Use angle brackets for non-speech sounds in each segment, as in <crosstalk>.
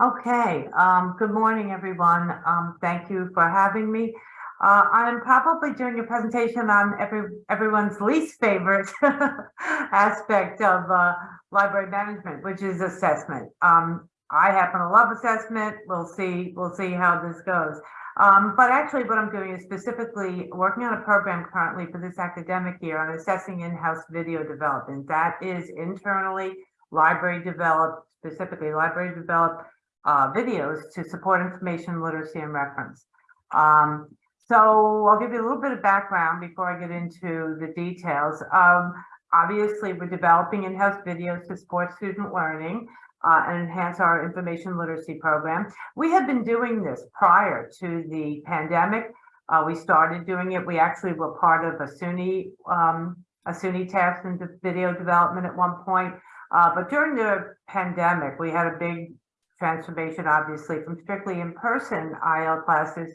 Okay, um, good morning, everyone. Um, thank you for having me. Uh, I'm probably doing a presentation on every, everyone's least favorite <laughs> aspect of, uh, library management, which is assessment. Um, I happen to love assessment. We'll see, we'll see how this goes. Um, but actually what I'm doing is specifically working on a program currently for this academic year on assessing in-house video development. That is internally library developed, specifically library developed uh, videos to support information literacy and reference. Um, so I'll give you a little bit of background before I get into the details. Um, obviously, we're developing in-house videos to support student learning uh, and enhance our information literacy program. We have been doing this prior to the pandemic. Uh, we started doing it. We actually were part of a SUNY um, a SUNY task in video development at one point. Uh, but during the pandemic, we had a big transformation, obviously, from strictly in-person IL classes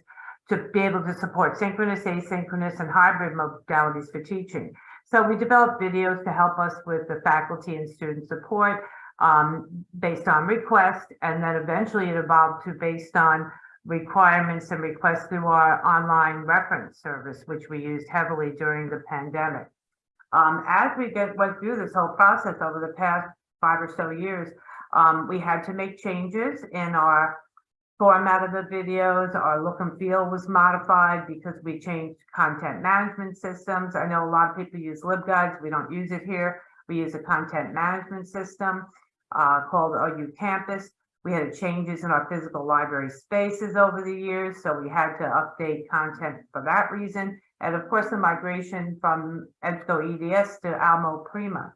to be able to support synchronous, asynchronous, and hybrid modalities for teaching. So we developed videos to help us with the faculty and student support um, based on request, and then eventually it evolved to based on requirements and requests through our online reference service, which we used heavily during the pandemic. Um, as we get went through this whole process over the past five or so years, um, we had to make changes in our format of the videos. Our look and feel was modified because we changed content management systems. I know a lot of people use LibGuides. We don't use it here. We use a content management system uh, called OU Campus. We had changes in our physical library spaces over the years, so we had to update content for that reason. And of course, the migration from EBSCO EDS to Alma Primo.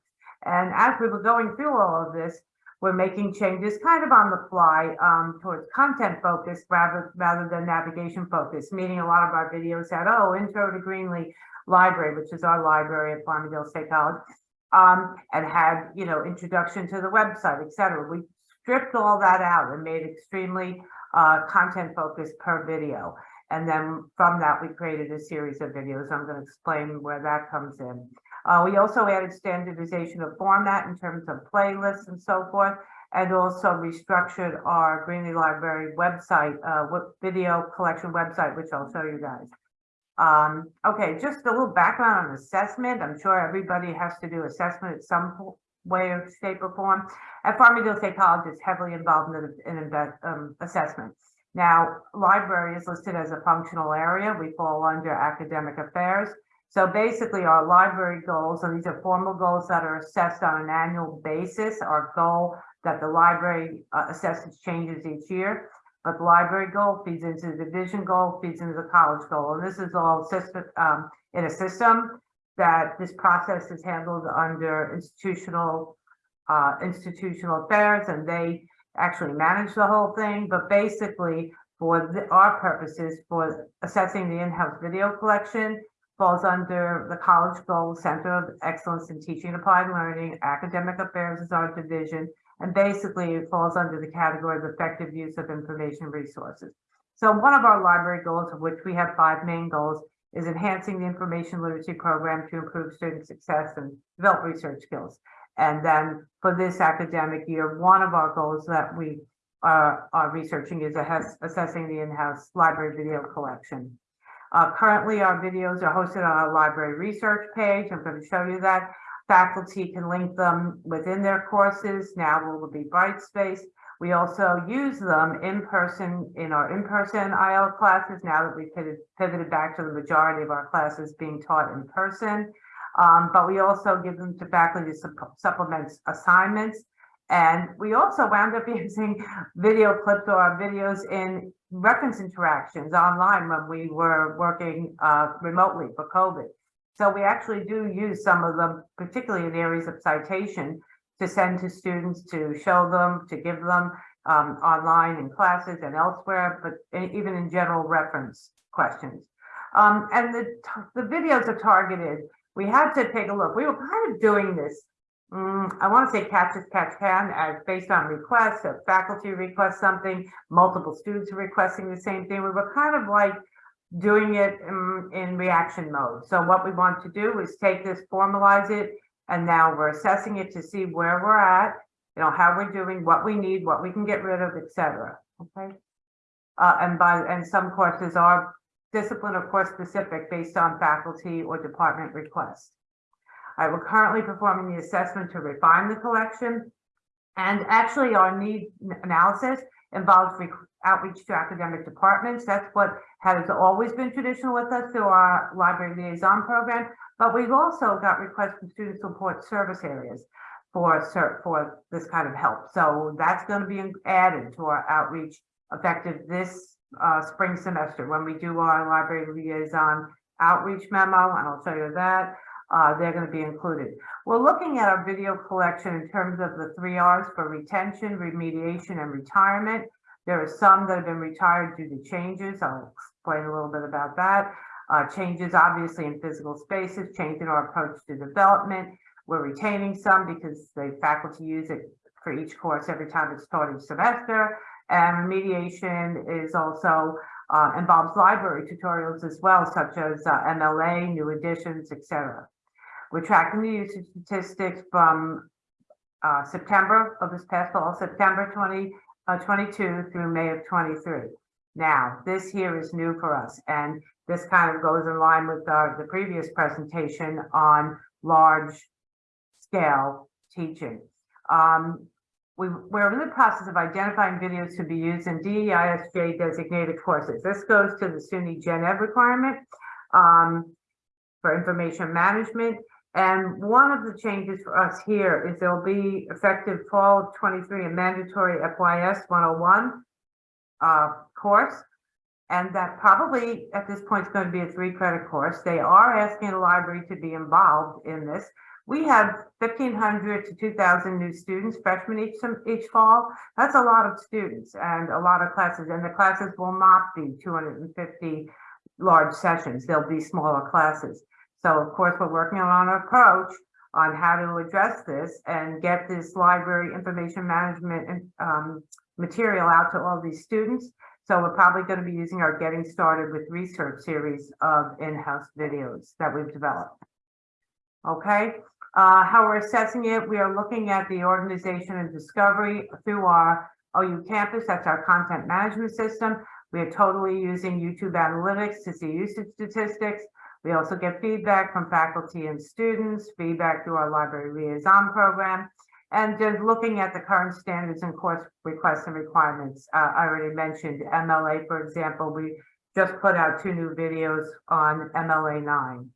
And as we were going through all of this, we're making changes kind of on the fly um, towards content focus rather rather than navigation focus, meaning a lot of our videos had, oh, intro to Greenlee Library, which is our library at Farmingdale State College, um, and had, you know, introduction to the website, et cetera. We stripped all that out and made extremely uh, content focused per video. And then from that, we created a series of videos. I'm going to explain where that comes in. Uh, we also added standardization of format in terms of playlists and so forth, and also restructured our Greenlee Library website, uh, video collection website, which I'll show you guys. Um, okay, just a little background on assessment. I'm sure everybody has to do assessment at some way or shape or form. At Farmingdale State College it's heavily involved in, in um, assessment. Now, library is listed as a functional area. We fall under academic affairs. So basically our library goals, and these are formal goals that are assessed on an annual basis, our goal that the library uh, assesses changes each year. But the library goal feeds into the division goal, feeds into the college goal. And this is all system um, in a system that this process is handled under institutional uh, institutional affairs and they actually manage the whole thing. But basically for the, our purposes for assessing the in-house video collection, falls under the College Goal Center of Excellence in Teaching and Applied Learning. Academic Affairs is our division, and basically it falls under the category of effective use of information resources. So one of our library goals, of which we have five main goals, is enhancing the information literacy program to improve student success and develop research skills. And then for this academic year, one of our goals that we are, are researching is assessing the in-house library video collection. Uh, currently, our videos are hosted on our library research page. I'm going to show you that. Faculty can link them within their courses. Now will be Brightspace. We also use them in person in our in-person IL classes now that we've pivoted back to the majority of our classes being taught in person. Um, but we also give them to faculty to supplement assignments. And we also wound up <laughs> using video clips or our videos in reference interactions online when we were working uh, remotely for COVID. So we actually do use some of them, particularly in areas of citation, to send to students, to show them, to give them um, online in classes and elsewhere, but even in general reference questions. Um, and the, the videos are targeted. We had to take a look. We were kind of doing this Mm, I want to say catch as catch can as based on requests, if faculty requests something, multiple students are requesting the same thing. We were kind of like doing it in, in reaction mode. So what we want to do is take this, formalize it, and now we're assessing it to see where we're at you know, how we're doing, what we need, what we can get rid of, et cetera, okay? Uh, and by, and some courses are discipline or course specific based on faculty or department request. Will currently performing the assessment to refine the collection. And actually our need analysis involves outreach to academic departments. That's what has always been traditional with us through our library liaison program. But we've also got requests from student support service areas for for this kind of help. So that's going to be added to our outreach effective this uh, spring semester when we do our library liaison outreach memo, and I'll show you that. Uh, they're going to be included. We're looking at our video collection in terms of the three R's for retention, remediation, and retirement. There are some that have been retired due to changes. I'll explain a little bit about that. Uh, changes obviously in physical spaces, change in our approach to development. We're retaining some because the faculty use it for each course every time it's taught each semester. And remediation is also uh, involves library tutorials as well, such as uh, MLA, new editions, etc. We're tracking the usage statistics from uh, September of this past fall, September 2022 through May of 23. Now, this here is new for us, and this kind of goes in line with uh, the previous presentation on large scale teaching. Um, we, we're in the process of identifying videos to be used in DEISJ designated courses. This goes to the SUNY Gen Ed requirement um, for information management. And one of the changes for us here is there'll be effective fall of 23 a mandatory FYS 101 uh, course. And that probably at this point is going to be a three credit course. They are asking the library to be involved in this. We have 1,500 to 2,000 new students, freshmen each, each fall. That's a lot of students and a lot of classes. And the classes will not be 250 large sessions. They'll be smaller classes. So of course, we're working on an approach on how to address this and get this library information management um, material out to all these students. So we're probably going to be using our Getting Started with Research series of in-house videos that we've developed. Okay, uh, how we're assessing it, we are looking at the organization and discovery through our OU campus. That's our content management system. We are totally using YouTube analytics to see usage statistics. We also get feedback from faculty and students, feedback through our library liaison program, and just looking at the current standards and course requests and requirements. Uh, I already mentioned MLA, for example, we just put out two new videos on MLA 9.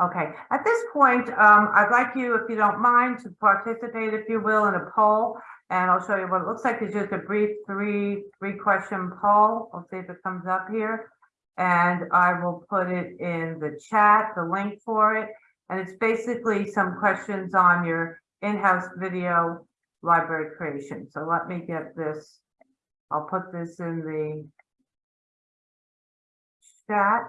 Okay, at this point, um, I'd like you, if you don't mind, to participate, if you will, in a poll. And I'll show you what it looks like. It's just a brief three, three question poll. I'll see if it comes up here. And I will put it in the chat, the link for it. And it's basically some questions on your in-house video library creation. So let me get this. I'll put this in the chat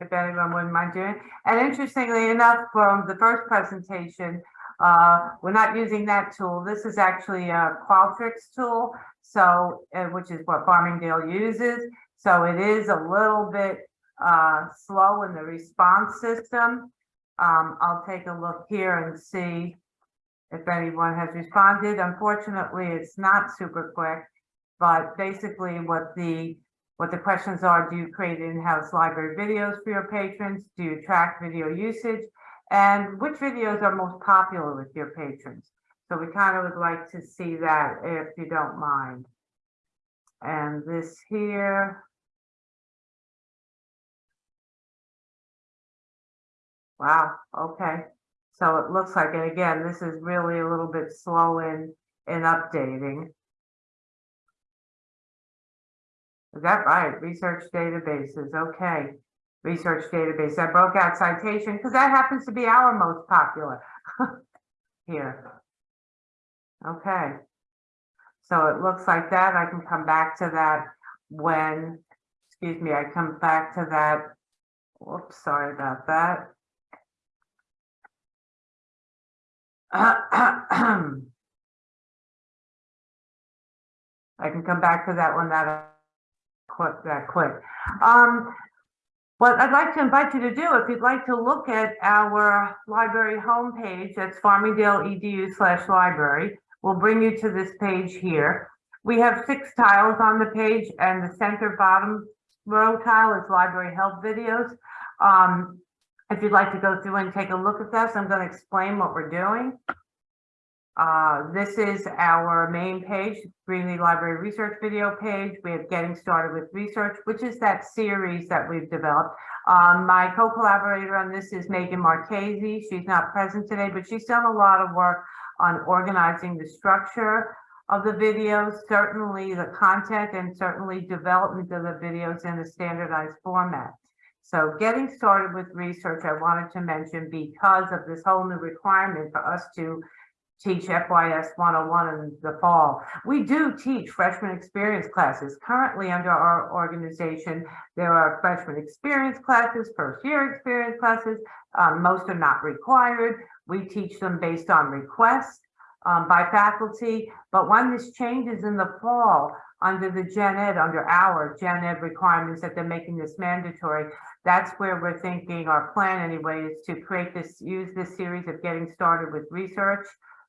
if anyone wouldn't mind doing. And interestingly enough, from the first presentation, uh, we're not using that tool. This is actually a Qualtrics tool, so which is what Farmingdale uses. So it is a little bit uh, slow in the response system. Um, I'll take a look here and see if anyone has responded. Unfortunately, it's not super quick, but basically what the what the questions are, do you create in-house library videos for your patrons? Do you track video usage? And which videos are most popular with your patrons? So we kind of would like to see that if you don't mind. And this here. Wow, okay. So it looks like, and again, this is really a little bit slow in, in updating. Is that right? Research databases, okay. Research database, I broke out citation, because that happens to be our most popular <laughs> here. Okay. So it looks like that, I can come back to that when, excuse me, I come back to that. Whoops, sorry about that. I can come back to that one that quick, that quick. Um, What I'd like to invite you to do, if you'd like to look at our library homepage, that's farmingdale edu slash library, will bring you to this page here. We have six tiles on the page and the center bottom row tile is library help videos. Um, if you'd like to go through and take a look at this, I'm going to explain what we're doing. Uh, this is our main page, Greenlee Library Research video page. We have Getting Started with Research, which is that series that we've developed. Um, my co-collaborator on this is Megan Marchese. She's not present today, but she's done a lot of work on organizing the structure of the videos, certainly the content and certainly development of the videos in a standardized format. So getting started with research, I wanted to mention because of this whole new requirement for us to teach FYS 101 in the fall. We do teach freshman experience classes. Currently under our organization, there are freshman experience classes, first year experience classes. Um, most are not required. We teach them based on request um, by faculty. But when this changes in the fall, under the Gen Ed, under our Gen Ed requirements that they're making this mandatory, that's where we're thinking, our plan anyway, is to create this, use this series of getting started with research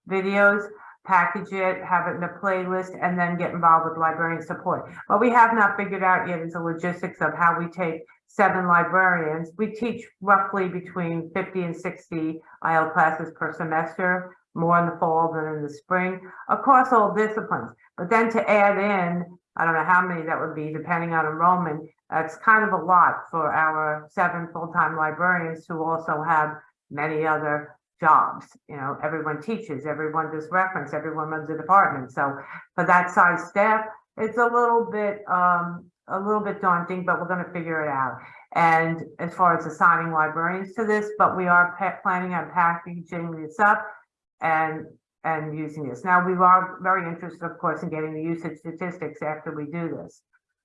videos, package it, have it in a playlist, and then get involved with librarian support. What we have not figured out yet is the logistics of how we take seven librarians. We teach roughly between 50 and 60 IL classes per semester, more in the fall than in the spring, across all disciplines. But then to add in, I don't know how many that would be, depending on enrollment, that's kind of a lot for our seven full-time librarians who also have many other jobs. You know, everyone teaches, everyone does reference, everyone runs a department. So for that size staff, it's a little bit um, a little bit daunting, but we're going to figure it out. And as far as assigning librarians to this, but we are planning on packaging this up and and using this. Now, we are very interested, of course, in getting the usage statistics after we do this.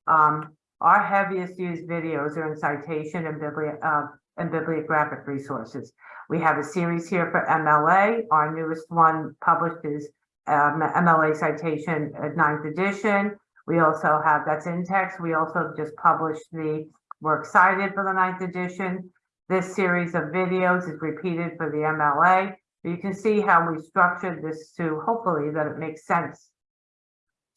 Um, our heaviest used videos are in citation and, bibli uh, and bibliographic resources. We have a series here for MLA. Our newest one published is um, MLA citation at ninth edition. We also have, that's in text. We also just published the, we're for the ninth edition. This series of videos is repeated for the MLA. You can see how we structured this to hopefully that it makes sense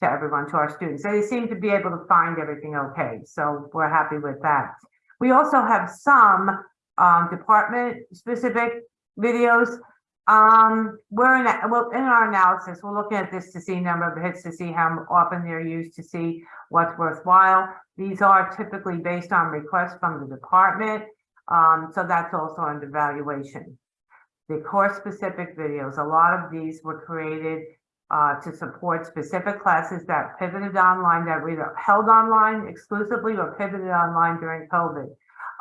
to everyone, to our students. They seem to be able to find everything okay. So we're happy with that. We also have some um, department specific videos. Um, we're in, well, in our analysis, we're looking at this to see number of hits to see how often they're used to see what's worthwhile. These are typically based on requests from the department. Um, so that's also under evaluation. The course specific videos, a lot of these were created uh, to support specific classes that pivoted online that were either held online exclusively or pivoted online during COVID.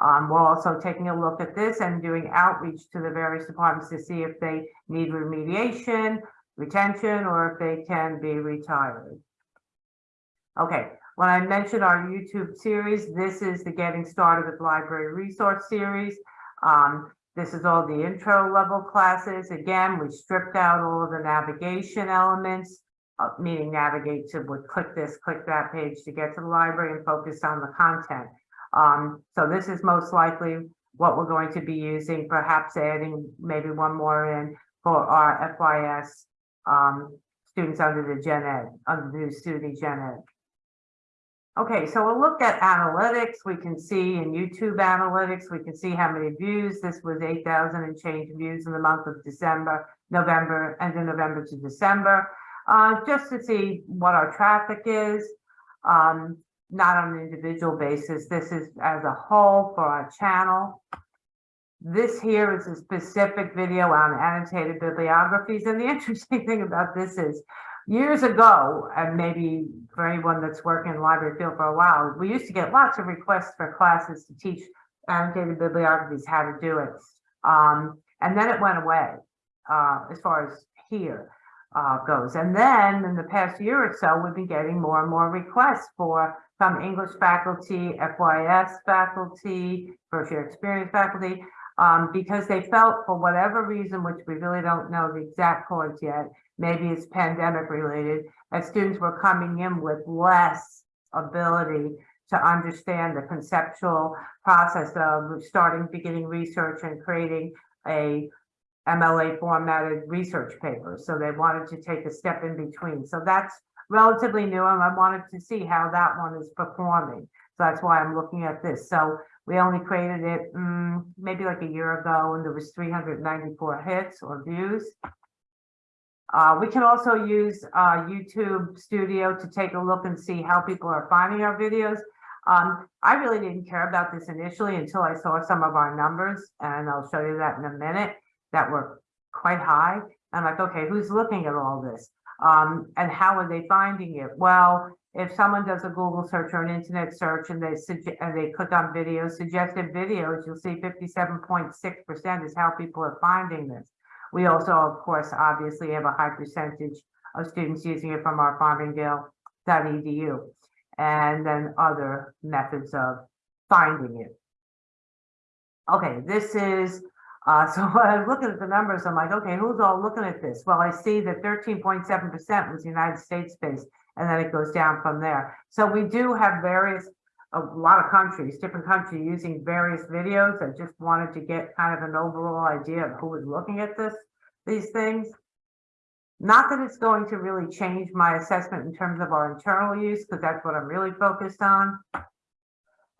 Um, we're also taking a look at this and doing outreach to the various departments to see if they need remediation, retention, or if they can be retired. Okay, when I mentioned our YouTube series, this is the Getting Started with Library Resource series. Um, this is all the intro level classes. Again, we stripped out all of the navigation elements, uh, meaning navigate to would click this, click that page to get to the library and focus on the content. Um, so this is most likely what we're going to be using, perhaps adding maybe one more in for our FYS um, students under the Gen Ed, under the student Gen Ed. Okay, so we'll look at analytics. We can see in YouTube analytics, we can see how many views. This was 8,000 and change views in the month of December, November, and in November to December, uh, just to see what our traffic is. Um, not on an individual basis. This is as a whole for our channel. This here is a specific video on annotated bibliographies. And the <laughs> interesting thing about this is years ago, and maybe for anyone that's working in the library field for a while, we used to get lots of requests for classes to teach annotated bibliographies, how to do it. Um, and then it went away uh, as far as here uh, goes. And then in the past year or so, we've been getting more and more requests for from English faculty, FYS faculty, first year experience faculty, um, because they felt for whatever reason, which we really don't know the exact cause yet, maybe it's pandemic related, that students were coming in with less ability to understand the conceptual process of starting, beginning research and creating a MLA formatted research paper. So they wanted to take a step in between. So that's relatively new and I wanted to see how that one is performing. So that's why I'm looking at this. So we only created it mm, maybe like a year ago and there was 394 hits or views. Uh, we can also use uh, YouTube Studio to take a look and see how people are finding our videos. Um, I really didn't care about this initially until I saw some of our numbers, and I'll show you that in a minute, that were quite high. I'm like, okay, who's looking at all this? Um, and how are they finding it? Well, if someone does a Google search or an internet search and they and they click on videos, suggested videos, you'll see 57.6% is how people are finding this. We also, of course, obviously have a high percentage of students using it from our farmingdale.edu and then other methods of finding it. Okay, this is, uh, so when <laughs> I was looking at the numbers, I'm like, okay, who's all looking at this? Well, I see that 13.7% was United States based, and then it goes down from there. So we do have various, a lot of countries, different countries using various videos. I just wanted to get kind of an overall idea of who was looking at this, these things. Not that it's going to really change my assessment in terms of our internal use, because that's what I'm really focused on.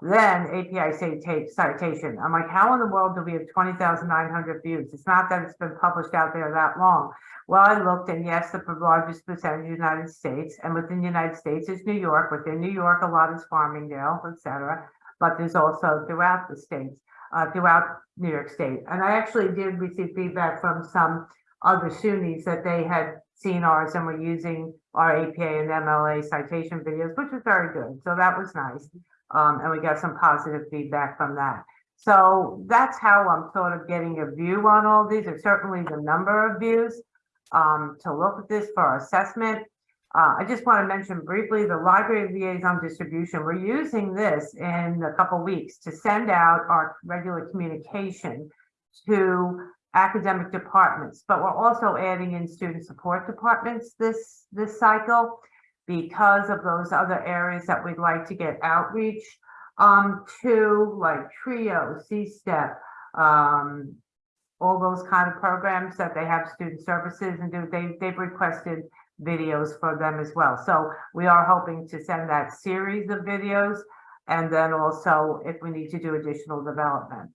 Then APA say take citation. I'm like, how in the world do we have twenty thousand nine hundred views? It's not that it's been published out there that long. Well, I looked and yes, the largest percentage United States and within the United States is New York. Within New York, a lot is Farmingdale, et cetera. But there's also throughout the states, uh, throughout New York State. And I actually did receive feedback from some other SUNYs that they had seen ours and were using our APA and MLA citation videos, which was very good. So that was nice. Um, and we got some positive feedback from that. So that's how I'm sort of getting a view on all these, or certainly the number of views um, to look at this for assessment. Uh, I just want to mention briefly the library liaison distribution. We're using this in a couple weeks to send out our regular communication to academic departments, but we're also adding in student support departments this this cycle because of those other areas that we'd like to get outreach um, to, like TRIO, C-STEP, um, all those kind of programs that they have student services and do. They they've requested videos for them as well. So we are hoping to send that series of videos and then also if we need to do additional development.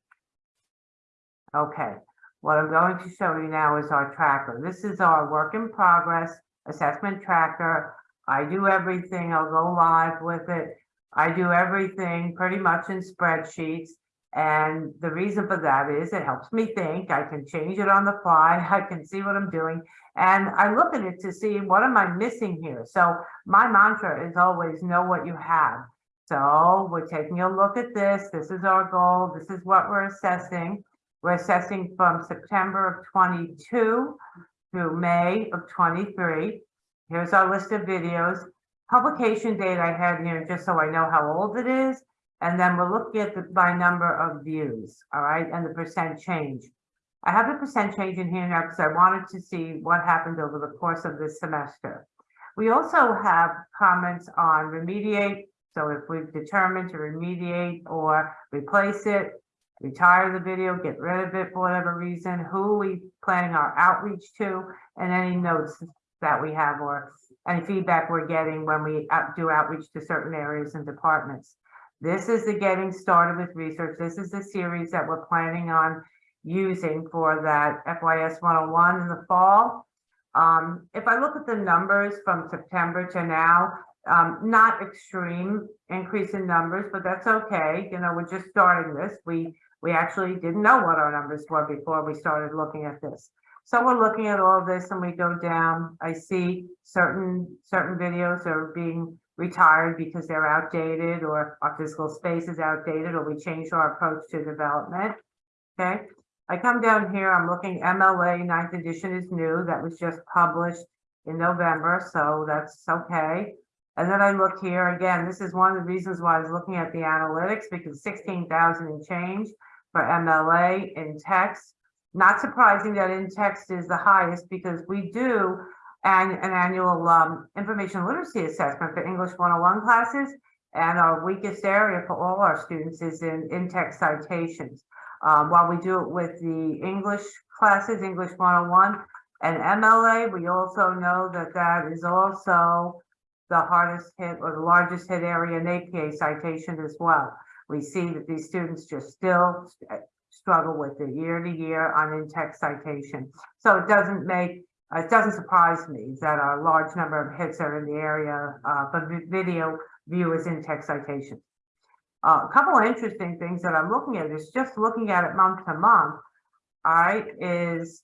Okay. What I'm going to show you now is our tracker. This is our work in progress assessment tracker. I do everything. I'll go live with it. I do everything pretty much in spreadsheets. And the reason for that is it helps me think. I can change it on the fly. <laughs> I can see what I'm doing. And I look at it to see what am I missing here. So my mantra is always know what you have. So we're taking a look at this. This is our goal. This is what we're assessing. We're assessing from September of 22 through May of 23. Here's our list of videos. Publication date I had here just so I know how old it is. And then we're looking at the by number of views, all right, and the percent change. I have the percent change in here now because I wanted to see what happened over the course of this semester. We also have comments on remediate. So if we've determined to remediate or replace it, retire the video, get rid of it for whatever reason, who we planning our outreach to, and any notes that we have or any feedback we're getting when we out- do outreach to certain areas and departments. This is the getting started with research. This is the series that we're planning on using for that FYS 101 in the fall. Um, if I look at the numbers from September to now, um, not extreme increase in numbers, but that's okay. You know, we're just starting this. We we actually didn't know what our numbers were before we started looking at this. So we're looking at all of this and we go down. I see certain certain videos are being retired because they're outdated or our physical space is outdated or we changed our approach to development. Okay. I come down here, I'm looking MLA ninth edition is new. That was just published in November. So that's okay. And then I look here again, this is one of the reasons why I was looking at the analytics because 16,000 and change for MLA in text. Not surprising that in text is the highest because we do an, an annual um, information literacy assessment for English 101 classes. And our weakest area for all our students is in in-text citations. Um, while we do it with the English classes, English 101 and MLA, we also know that that is also the hardest hit or the largest hit area in APA citation as well. We see that these students just still st- struggle with it year to year on in-text citation. So it doesn't make, it doesn't surprise me that a large number of hits are in the area, uh, vi- video viewers in-text citations. Uh, a couple of interesting things that I'm looking at is just looking at it month to month. All right, is,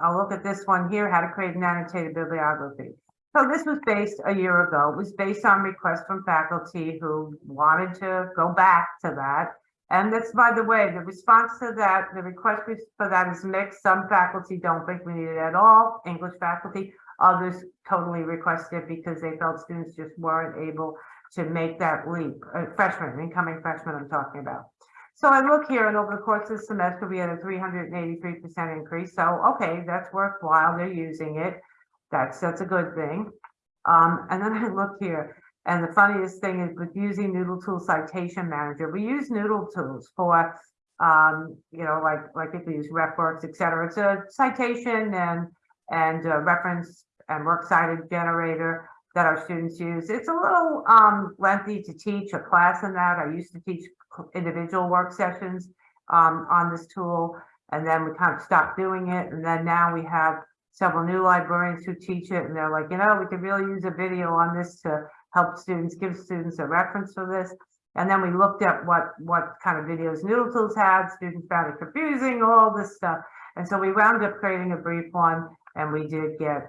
I'll look at this one here, how to create an annotated bibliography. So this was based a year ago. It was based on requests from faculty who wanted to go back to that. And that's, by the way, the response to that, the request for that is mixed. Some faculty don't think we need it at all, English faculty. Others totally request it because they felt students just weren't able to make that leap. Uh, Freshmen, incoming freshmen I'm talking about. So I look here and over the course of the semester, we had a three hundred and eighty-three percent increase. So, okay, that's worthwhile. They're using it. That's, that's a good thing. Um, and then I look here, and the funniest thing is with using NoodleTool Citation Manager, we use NoodleTools for, um, you know, like, like if we use RefWorks, et cetera. It's a citation and, and reference and works cited generator that our students use. It's a little, um, lengthy to teach a class in that. I used to teach individual work sessions, um, on this tool. And then we kind of stopped doing it. And then now we have several new librarians who teach it and they're like, you know, we could really use a video on this to help students, give students a reference for this. And then we looked at what, what kind of videos NoodleTools had, students found it confusing, all this stuff. And so we wound up creating a brief one and we did get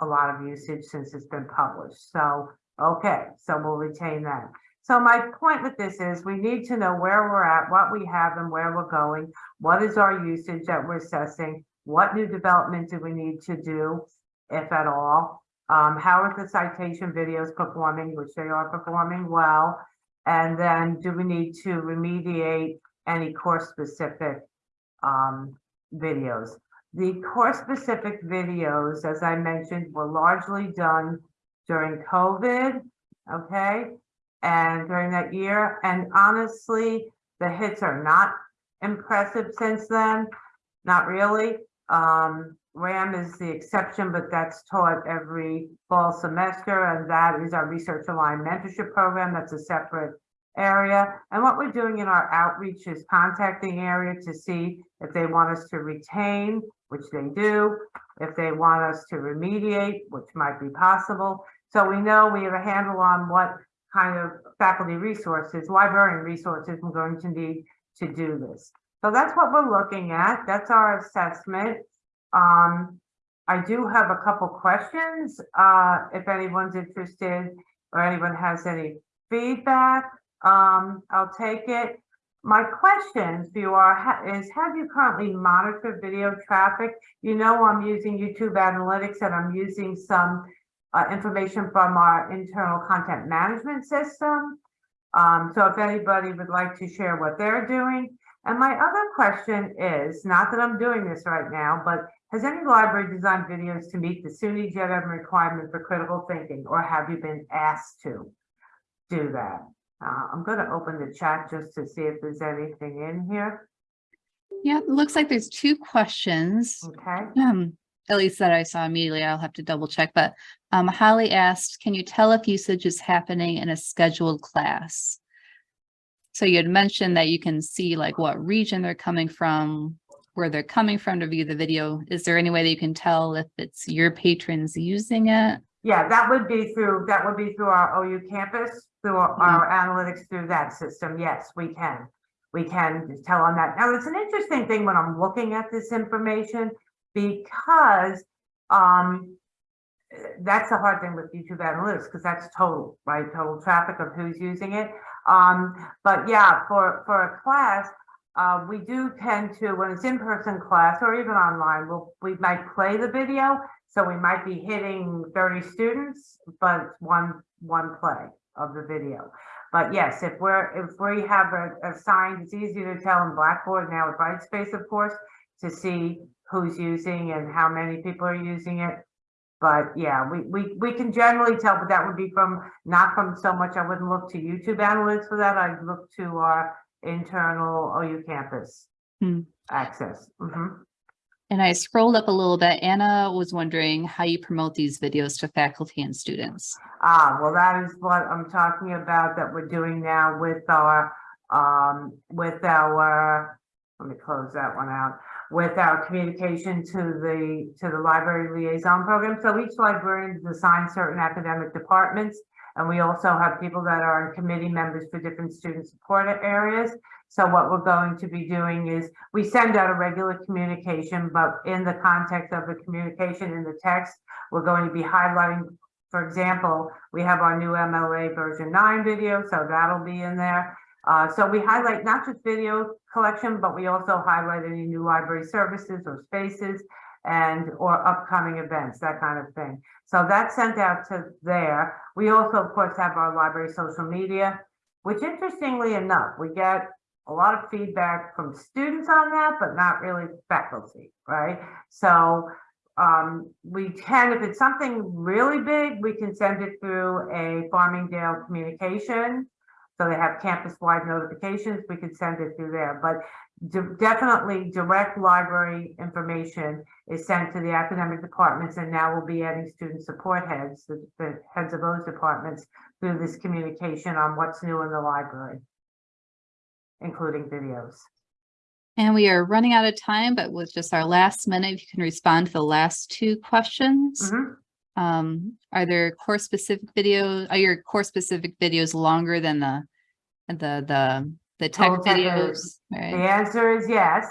a lot of usage since it's been published. So, okay, so we'll retain that. So my point with this is we need to know where we're at, what we have and where we're going. What is our usage that we're assessing? What new development do we need to do, if at all? Um, how are the citation videos performing, which they are performing well? And then do we need to remediate any course specific um, videos? The course specific videos, as I mentioned, were largely done during COVID, okay? And during that year, and honestly, the hits are not impressive since then, not really. Um, RAM is the exception, but that's taught every fall semester, and that is our research aligned mentorship program. That's a separate area. And what we're doing in our outreach is contacting area to see if they want us to retain, which they do, if they want us to remediate, which might be possible. So we know we have a handle on what kind of faculty resources, librarian resources we're going to need to do this. So that's what we're looking at. That's our assessment. Um, I do have a couple questions, uh, if anyone's interested or anyone has any feedback, um, I'll take it. My questions for you are, ha- is have you currently monitored video traffic? You know, I'm using YouTube Analytics and I'm using some uh, information from our internal content management system. Um, so if anybody would like to share what they're doing. And my other question is, not that I'm doing this right now, but has any library designed videos to meet the SUNY JEDM requirement for critical thinking, or have you been asked to do that? Uh, I'm gonna open the chat just to see if there's anything in here, Yeah, it looks like there's two questions. okay? Um, at least that I saw immediately. I'll have to double check, but um, Holly asked, can you tell if usage is happening in a scheduled class? So you had mentioned that you can see like what region they're coming from, where they're coming from to view the video. Is there any way that you can tell if it's your patrons using it? Yeah, that would be through, that would be through our OU campus, through our our analytics through that system. Yes, we can. We can tell on that. Now, it's an interesting thing when I'm looking at this information because um that's the hard thing with YouTube analytics because that's total, right? Total traffic of who's using it. Um, but yeah, for for a class, uh, we do tend to, when it's in-person class or even online, we'll, we might play the video. So we might be hitting thirty students, but it's one, one play of the video. But yes, if we're, if we have a, a sign, it's easy to tell in Blackboard now with Brightspace, of course, to see who's using and how many people are using it. But yeah, we, we, we can generally tell, but that would be from, not from so much, I wouldn't look to YouTube analytics for that. I'd look to our internal OU campus Hmm. access. Mhm. And I scrolled up a little bit. Anna was wondering how you promote these videos to faculty and students. Ah, well, that is what I'm talking about that we're doing now with our, um, with our, let me close that one out, with our communication to the, to the library liaison program. So each librarian is assigned certain academic departments. And we also have people that are committee members for different student support areas. So what we're going to be doing is we send out a regular communication, but in the context of the communication in the text, we're going to be highlighting for example, we have our new MLA version nine video, so that'll be in there. Uh, so we highlight not just video collection, but we also highlight any new library services or spaces and or upcoming events, that kind of thing. So that's sent out to there. We also, of course, have our library social media, which interestingly enough, we get a lot of feedback from students on that, but not really faculty, right? So um, we can, if it's something really big, we can send it through a Farmingdale communication. So they have campus-wide notifications, we could send it through there, but de- definitely direct library information is sent to the academic departments and now we'll be adding student support heads, the, the heads of those departments through this communication on what's new in the library, including videos. And we are running out of time, but with just our last minute, if you can respond to the last two questions. Mhm. Um, are there course specific videos, are your course specific videos longer than the, the, the, the tech videos? The Right, answer is yes.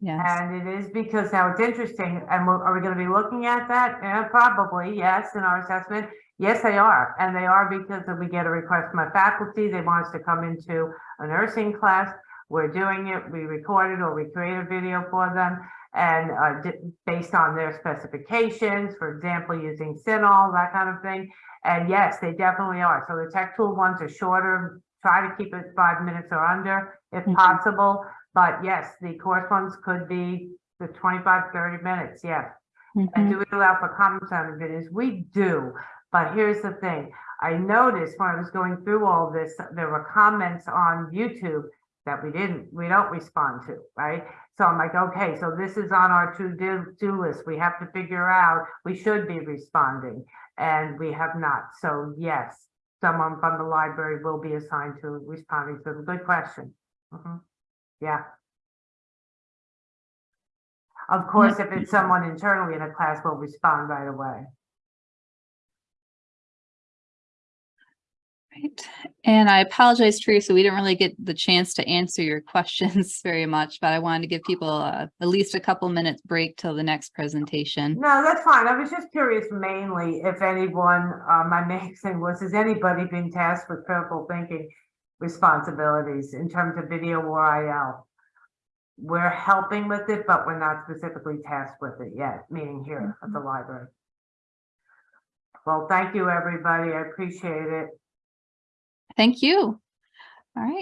yes. And it is because now it's interesting, and we're- are we gonna be looking at that? Yeah, probably, yes, in our assessment. Yes, they are, and they are because we get a request from a faculty, they want us to come into a nursing class. We're doing it, we record it or we create a video for them. And uh, di- based on their specifications, for example, using CINAHL, that kind of thing. And yes, they definitely are. So the tech tool ones are shorter, try to keep it five minutes or under if Mhm. possible. But yes, the course ones could be the 25, 30 minutes, yes. And Mhm. do we allow for comments on the videos? We do, but here's the thing. I noticed when I was going through all this, there were comments on YouTube that we didn't, we don't respond to, right? So I'm like, okay, so this is on our to-do do list. We have to figure out, we should be responding, and we have not. So yes, someone from the library will be assigned to responding to them. Good question. Mhm. Yeah. Of course, if it's someone internally in a class, we'll respond right away. Right. And I apologize, Teresa, we didn't really get the chance to answer your <laughs> questions very much, but I wanted to give people uh, at least a couple minutes break till the next presentation. No, that's fine. I was just curious mainly if anyone, uh, my <laughs> main thing was, has anybody been tasked with critical thinking responsibilities in terms of video or IL? We're helping with it, but we're not specifically tasked with it yet, meaning here at the library. Well, thank you, everybody. I appreciate it. Thank you. All right.